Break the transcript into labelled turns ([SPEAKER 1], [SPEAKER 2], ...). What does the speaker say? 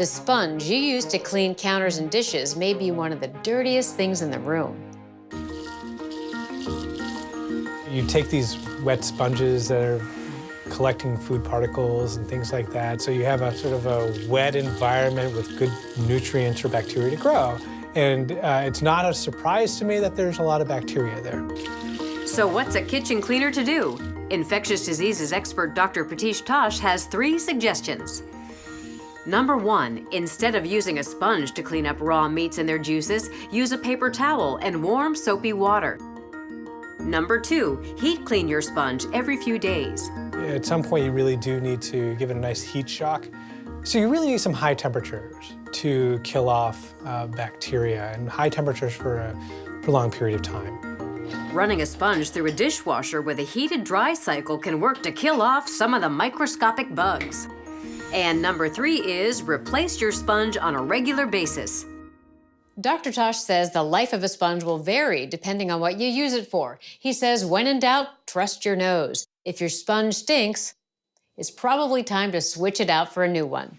[SPEAKER 1] The sponge you use to clean counters and dishes may be one of the dirtiest things in the room.
[SPEAKER 2] You take these wet sponges that are collecting food particles and things like that, so you have a sort of a wet environment with good nutrients for bacteria to grow. And uh, it's not a surprise to me that there's a lot of bacteria there.
[SPEAKER 3] So what's a kitchen cleaner to do? Infectious diseases expert Dr. Pritish Tosh has three suggestions. Number one, instead of using a sponge to clean up raw meats and their juices, use a paper towel and warm soapy water. Number two, heat clean your sponge every few days.
[SPEAKER 2] At some point, you really do need to give it a nice heat shock. So you really need some high temperatures to kill off uh, bacteria and high temperatures for a prolonged period of time.
[SPEAKER 3] Running a sponge through a dishwasher with a heated dry cycle can work to kill off some of the microscopic bugs. And number three is replace your sponge on a regular basis.
[SPEAKER 1] Dr. Tosh says the life of a sponge will vary depending on what you use it for. He says, when in doubt, trust your nose. If your sponge stinks, it's probably time to switch it out for a new one.